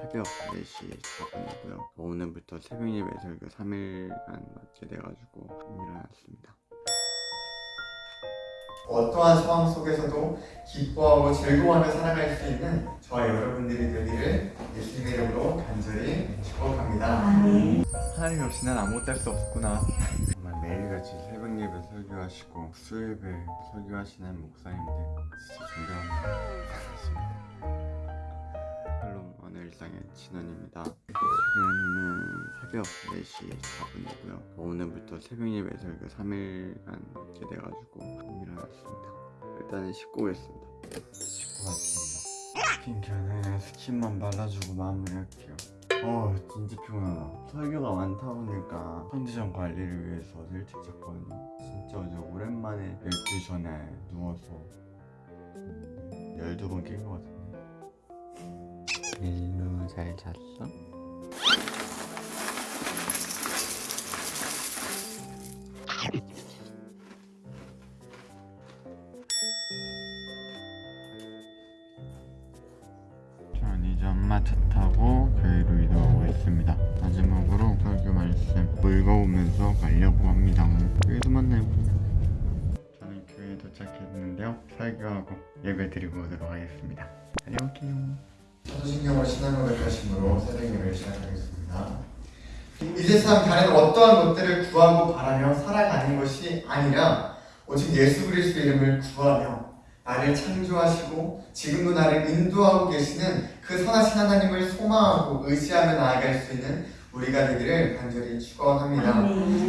새벽 4시 4분이고요. 오늘부터 새벽 예배 설교 3일간 맞게 돼가지고 일어났습니다. 어떠한 상황 속에서도 기뻐하고 즐거워하며 살아갈 수 있는 저와 여러분들이 되기를 예수님의 이름으로 간절히 축복합니다. 하나님 없이 난 아무것도 할 수 없구나. 정말 매일같이 새벽 예배 설교하시고 수요예배 설교하시는 목사님들 진짜 존경합니다 일상의 진원입니다. 지금은 새벽 4시 4분이고요. 오늘부터 새벽 예배 설교 3일간 맞게 돼가지고 일어났습니다. 일단은 씻고 오겠습니다. 씻고 왔습니다 스킨케어는 스킨만 발라주고 마무리할게요. 어 진짜 피곤하다. 설교가 많다 보니까 컨디션 관리를 위해서 일찍 잤거든요. 진짜 어제 오랜만에 12시 전에 누워서 음, 12번 깬 것 같은데 일루 잘 잤어? 전 이제 엄마 차 타고 교회로 이동하고 있습니다. 마지막으로 설교 말씀 읽어오면서 가려고 합니다. 교회에서 만나요. 저는 교회에 도착했는데요. 설교하고 예배 드리고 오도록 하겠습니다. 다녀올게요. 사도신경을 신앙으로 백하심으로 새벽 예배를 시작하겠습니다. 이 세상 다른 어떠한 것들을 구하고 바라며 살아가는 것이 아니라 오직 예수 그리스도 이름을 구하며 나를 창조하시고 지금도 나를 인도하고 계시는 그 선하신 하나님을 소망하고 의지하며 나아갈 수 있는 우리가 되기를 간절히 축원합니다.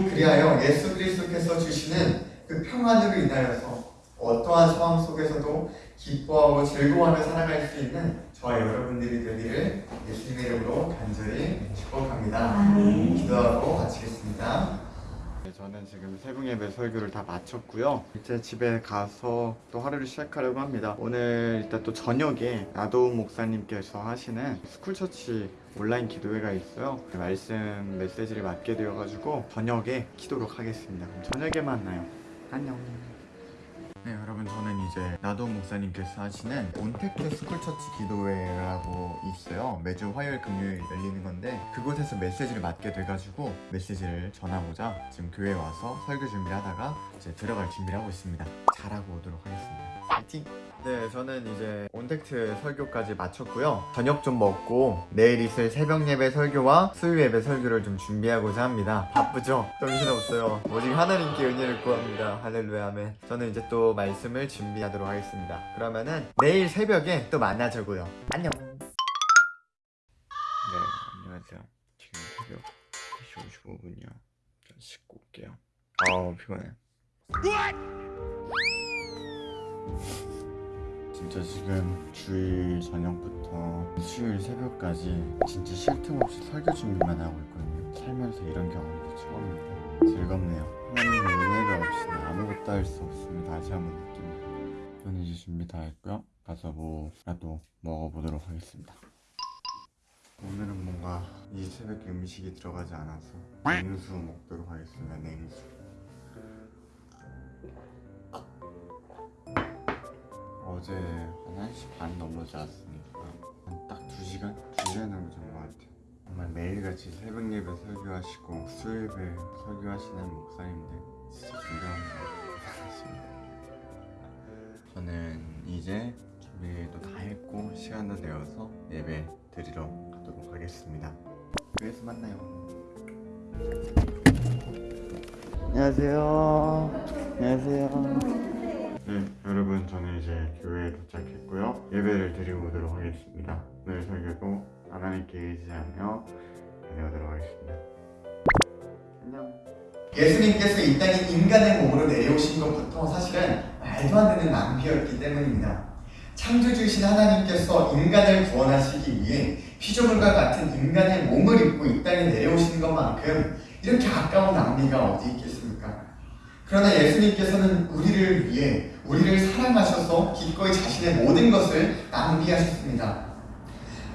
그리하여 예수 그리스도께서 주시는 그 평안으로 인하여서 어떠한 상황 속에서도 기뻐하고 즐거워하며 살아갈 수 있는 저와 여러분들이 되기를 예수님의 이름으로 간절히 축복합니다. 기도하고 마치겠습니다. 네, 저는 지금 새벽 예배 설교를 다 마쳤고요. 이제 집에 가서 또 하루를 시작하려고 합니다. 오늘 일단 또 저녁에 나도움 목사님께서 하시는 스쿨처치 온라인 기도회가 있어요. 그 말씀 메시지를 맡게 되어가지고 저녁에 키도록 하겠습니다. 그럼 저녁에 만나요. 안녕. 네 여러분 저는 이제 나도 목사님께서 하시는 온택트 스쿨처치 기도회라고 있어요. 매주 화요일 금요일 열리는 건데 그곳에서 메시지를 맡게 돼가지고 메시지를 전하고자 지금 교회에 와서 설교 준비를 하다가 이제 들어갈 준비를 하고 있습니다. 잘하고 오도록 하겠습니다. 파이팅! 네 저는 이제 온택트 설교까지 마쳤고요. 저녁 좀 먹고 내일 있을 새벽 예배 설교와 수요 예배 설교를 좀 준비하고자 합니다. 바쁘죠? 정신없어요. 오직 하나님께 은혜를 구합니다. 할렐루야 아멘. 저는 이제 또 말씀을 준비하도록 하겠습니다. 그러면은 내일 새벽에 또 만나자고요. 안녕. 네 안녕하세요. 지금 새벽 3시 55분이요. 좀 씻고 올게요. 아우 피곤해. 진짜 지금 주일 저녁부터 수요일 새벽까지 진짜 쉴 틈 없이 설교 준비만 하고 있거든요. 살면서 이런 경험도 처음입니다. 즐겁네요. 하나님의 은혜가 할수 없음을 다시 한번 느낍니다 저는 이제 준비 다 했고요. 가서 뭐라도 먹어보도록 하겠습니다. 오늘은 뭔가 이 새벽에 음식이 들어가지 않아서 냉수 먹도록 하겠습니다 냉수. 어제 한 1시 반 넘어 잤으니까? 한 딱 2시간? 2시간 정도 잔것 같아요. 정말 매일같이 새벽 예배 설교하시고 수요 예배 설교하시는 목사님들 진짜 존경합니다 저는 이제 준비도 다 했고 시간도 되어서 예배 드리러 가도록 하겠습니다 교회에서 만나요 안녕하세요 안녕하세요 네, 여러분 저는 이제 교회에 도착했고요. 예배를 드리고 오도록 하겠습니다. 오늘 설교도 하나님께 의지하며 다녀오도록 하겠습니다. 안녕. 예수님께서 이 땅에 인간의 몸으로 내려오신 것부터 사실은 말도 안 되는 낭비였기 때문입니다. 창조주이신 하나님께서 인간을 구원하시기 위해 피조물과 같은 인간의 몸을 입고 이 땅에 내려오신 것만큼 이렇게 아까운 낭비가 어디 있겠습니까? 그러나 예수님께서는 우리를 위해 우리를 사랑하셔서 기꺼이 자신의 모든 것을 낭비하셨습니다.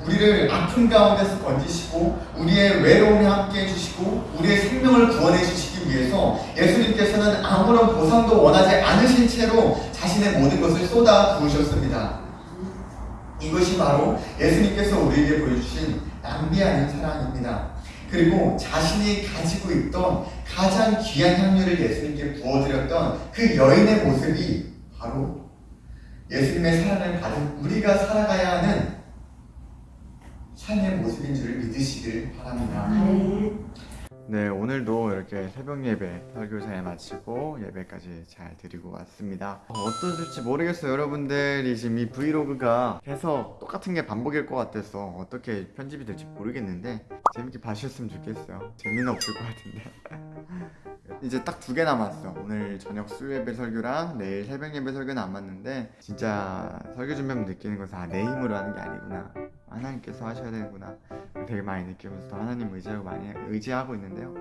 우리를 아픔 가운데서 건지시고 우리의 외로움에 함께 해 주시고 우리의 생명을 구원해 주시기 위해서 예수님께서는 아무런 보상도 원하지 않으신 채로 자신의 모든 것을 쏟아 부으셨습니다. 이것이 바로 예수님께서 우리에게 보여주신 낭비 아닌 사랑입니다. 그리고 자신이 가지고 있던 가장 귀한 향유를 예수님께 부어드렸던 그 여인의 모습이 바로 예수님의 사랑을 받은 우리가 살아가야 하는 삶의 모습인 줄을 믿으시길 바랍니다. 네, 오늘도 이렇게 새벽 예배 설교 잘 마치고 예배까지 잘 드리고 왔습니다. 어, 어떠실지 모르겠어요. 여러분들이 지금 이 브이로그가 계속 똑같은 게 반복일 것 같아서 어떻게 편집이 될지 모르겠는데 재밌게 봐주셨으면 좋겠어요. 재미는 없을 것 같은데. 이제 딱 두 개 남았어. 오늘 저녁 수예배 설교랑 내일 새벽 예배 설교 남았는데 진짜 설교 준비하면 느끼는 것은 아, 내 힘으로 하는 게 아니구나. 하나님께서 하셔야 되는구나. 되게 많이 느끼면서 또 하나님 의지하고 많이 의지하고 있는데요.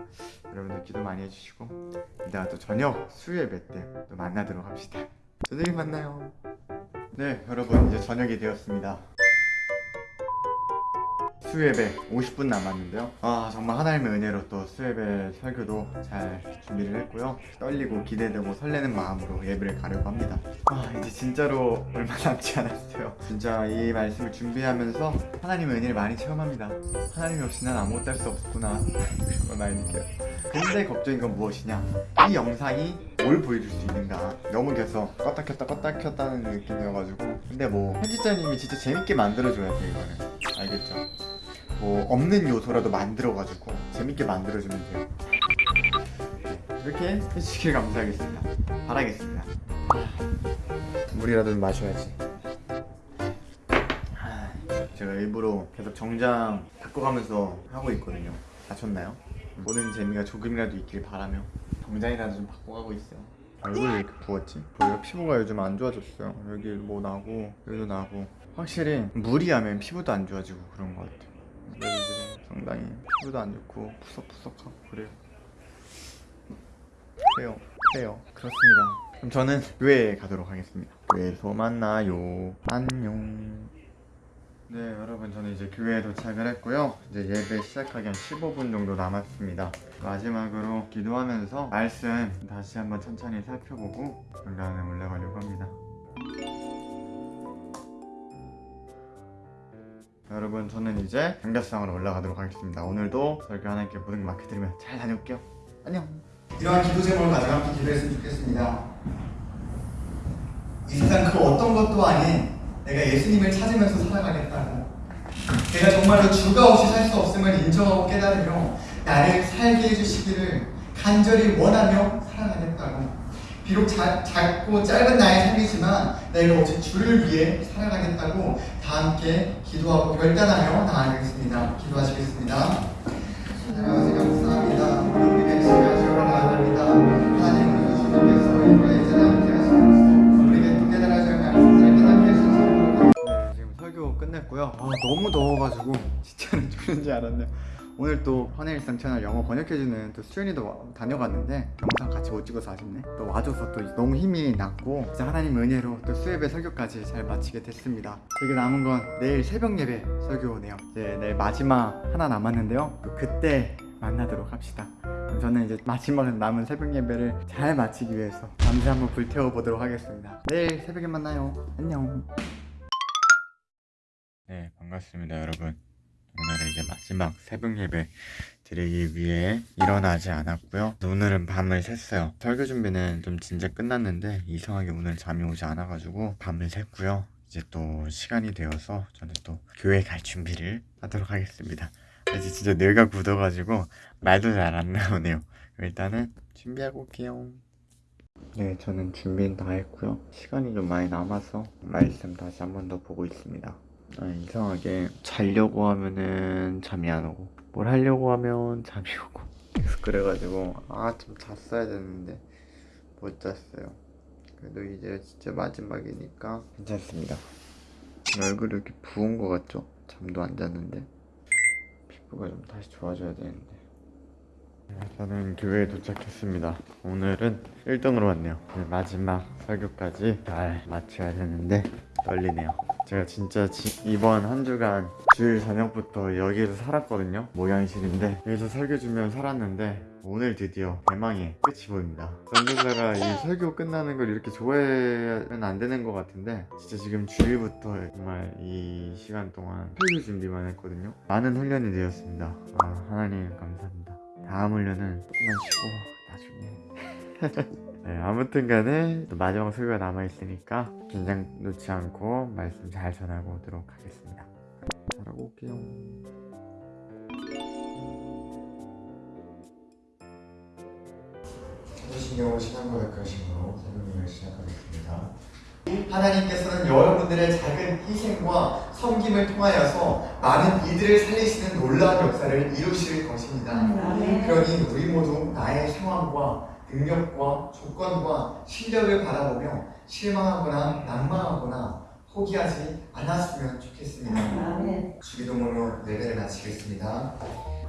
여러분들 기도 많이 해주시고 이따가 또 저녁 수요예배 때 또 만나도록 합시다. 저녁에 만나요. 네, 여러분 이제 저녁이 되었습니다. 수예배 50분 남았는데요. 아 정말 하나님의 은혜로 또 수예배 설교도 잘 준비를 했고요. 떨리고 기대되고 설레는 마음으로 예배를 가려고 합니다. 아 이제 진짜로 얼마 남지 않았어요. 진짜 이 말씀을 준비하면서 하나님의 은혜를 많이 체험합니다. 하나님이 없이 난 아무것도 할 수 없구나 그런 걸 많이 느껴요. 근데 걱정인 건 무엇이냐? 이 영상이 뭘 보여줄 수 있는가? 너무 계속 껐다 켰다 껐다 켰다는 느낌이어가지고 근데 뭐 편집자님이 진짜 재밌게 만들어줘야 돼 이거는 알겠죠? 뭐 없는 요소라도 만들어가지고 재밌게 만들어주면 돼요. 네, 이렇게 해주시길 감사하겠습니다. 바라겠습니다. 물이라도 좀 마셔야지. 아, 제가 일부러 계속 정장 바꿔가면서 하고 있거든요. 다쳤나요? 보는 재미가 조금이라도 있길 바라며 정장이라도 좀 바꿔가고 있어요. 얼굴이 왜 이렇게 부었지? 저희가 피부가 요즘 안 좋아졌어요. 여기 뭐 나고 여기도 나고 확실히 무리하면 피부도 안 좋아지고 그런 것 같아요. 그래서 지금 상당히 피부도 안 좋고 푸석푸석하고 그래요. 그래요. 그래요. 그렇습니다. 그럼 저는 교회에 가도록 하겠습니다. 교회에서 만나요. 안녕. 네, 여러분 저는 이제 교회에 도착을 했고요. 이제 예배 시작하기 한 15분 정도 남았습니다. 마지막으로 기도하면서 말씀 다시 한번 천천히 살펴보고 연락을 올라가려고 합니다. 여러분 저는 이제 경계상으로 올라가도록 하겠습니다. 오늘도 설교 하나님께 모든 걸 맡겨드리면 잘 다녀올게요. 안녕. 이러한 기도 제목을 가지고 함께 기도했으면 좋겠습니다. 이 세상 그 어떤 것도 아닌 내가 예수님을 찾으면서 살아가겠다고 내가 정말로 주가 없이 살 수 없음을 인정하고 깨달으며 나를 살게 해주시기를 간절히 원하며 살아가겠다고 비록 자, 작고 짧은 나의 삶이지만 내가 오직 주를 위해 살아가겠다고 다 함께 기도하고 결단하며 나아가겠습니다. 기도하시겠습니다. 하나님 감사합니다. 감사합니다. 네, 끝냈고요. 아, 너무 더워가지고 진짜는 죽는지 알았네요. 오늘 또 헌혜일상 채널 영어 번역해주는 또 수연이도 와- 다녀갔는데 영상 같이 못 찍어서 아쉽네. 또 와줘서 또 너무 힘이 났고 진짜 하나님 은혜로 또 수예배 설교까지 잘 마치게 됐습니다. 저기 남은 건 내일 새벽 예배 설교네요. 네, 내일 마지막 하나 남았는데요. 또 그때 만나도록 합시다. 저는 이제 마지막 남은 새벽 예배를 잘 마치기 위해서 밤새 한번 불태워 보도록 하겠습니다. 내일 새벽에 만나요. 안녕. 네, 반갑습니다, 여러분. 오늘은 이제 마지막 새벽 예배 드리기 위해 일어나지 않았고요. 오늘은 밤을 샜어요. 설교 준비는 좀 진짜 끝났는데 이상하게 오늘 잠이 오지 않아가지고 밤을 샜고요. 이제 또 시간이 되어서 저는 또 교회 갈 준비를 하도록 하겠습니다. 이제 진짜 뇌가 굳어가지고 말도 잘 안 나오네요. 일단은 준비하고 올게요. 네, 저는 준비는 다 했고요. 시간이 좀 많이 남아서 말씀 다시 한 번 더 보고 있습니다. 아, 이상하게 자려고 하면은 잠이 안 오고 뭘 하려고 하면 잠이 오고 계속 그래가지고 아 좀 잤어야 되는데 못 잤어요. 그래도 이제 진짜 마지막이니까 괜찮습니다. 얼굴이 이렇게 부은 것 같죠? 잠도 안 잤는데 피부가 좀 다시 좋아져야 되는데 저는 교회에 도착했습니다. 오늘은 1등으로 왔네요. 네, 마지막 설교까지 잘 마쳐야 되는데 떨리네요. 제가 진짜 지- 이번 한 주간 주일 저녁부터 여기에서 살았거든요. 모양실인데 여기서 설교 주면 살았는데 오늘 드디어 대망의 끝이 보입니다. 선교사가 이 설교 끝나는 걸 이렇게 좋아하면 안 되는 것 같은데 진짜 지금 주일부터 정말 이 시간 동안 설교 준비만 했거든요. 많은 훈련이 되었습니다. 아, 하나님 감사합니다. 다음 훈련은 조금만 쉬고 나중에 네, 아무튼 간에 또 마지막 설교가 남아있으니까 긴장 놓지 않고 말씀 잘 전하고 오도록 하겠습니다. 잘하고 올게요. 사도신경을 신앙 고백하심으로 설교를 시작하겠습니다. 하나님께서는 여러분들의 작은 희생과 섬김을 통하여서 많은 이들을 살리시는 놀라운 역사를 이루실 것입니다. 그러니 우리 모두 나의 상황과 능력과 조건과 실력을 바라보며 실망하거나 낭망하거나 포기하지 않았으면 좋겠습니다. 주기도문으로 예배를 마치겠습니다.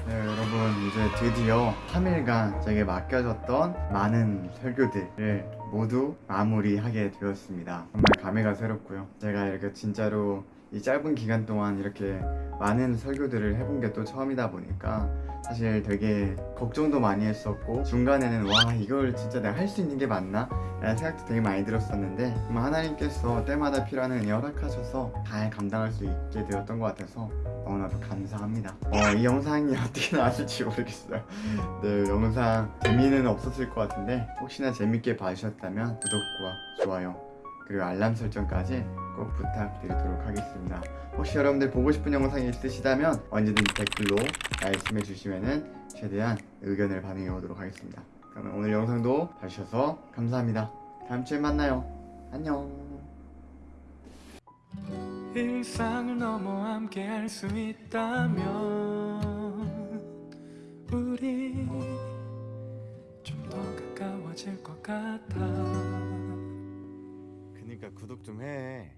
네, 여러분 이제 드디어 3일간 제게 맡겨졌던 많은 설교들을 모두 마무리하게 되었습니다. 정말 감회가 새롭고요. 제가 이렇게 진짜로 이 짧은 기간 동안 이렇게 많은 설교들을 해본 게 또 처음이다 보니까 사실 되게 걱정도 많이 했었고 중간에는 와 이걸 진짜 내가 할 수 있는 게 맞나? 라는 생각도 되게 많이 들었었는데 하나님께서 때마다 필요한 은혜 허락하셔서 잘 감당할 수 있게 되었던 것 같아서 너무나도 감사합니다. 어, 이 영상이 어떻게 나왔을지 모르겠어요. 네, 영상 재미는 없었을 것 같은데 혹시나 재밌게 봐주셨다면 구독과 좋아요 그리고 알람 설정까지 꼭 부탁드리도록 하겠습니다. 혹시 여러분들 보고 싶은 영상이 있으시다면 언제든지 댓글로 말씀해 주시면은 최대한 의견을 반영해 오도록 하겠습니다. 그러면 오늘 영상도 봐주셔서 감사합니다. 다음 주에 만나요. 안녕. 일상을 넘어 함께 할 수 있다면 우리 좀 더 가까워질 것 같아 그니까 구독 좀 해.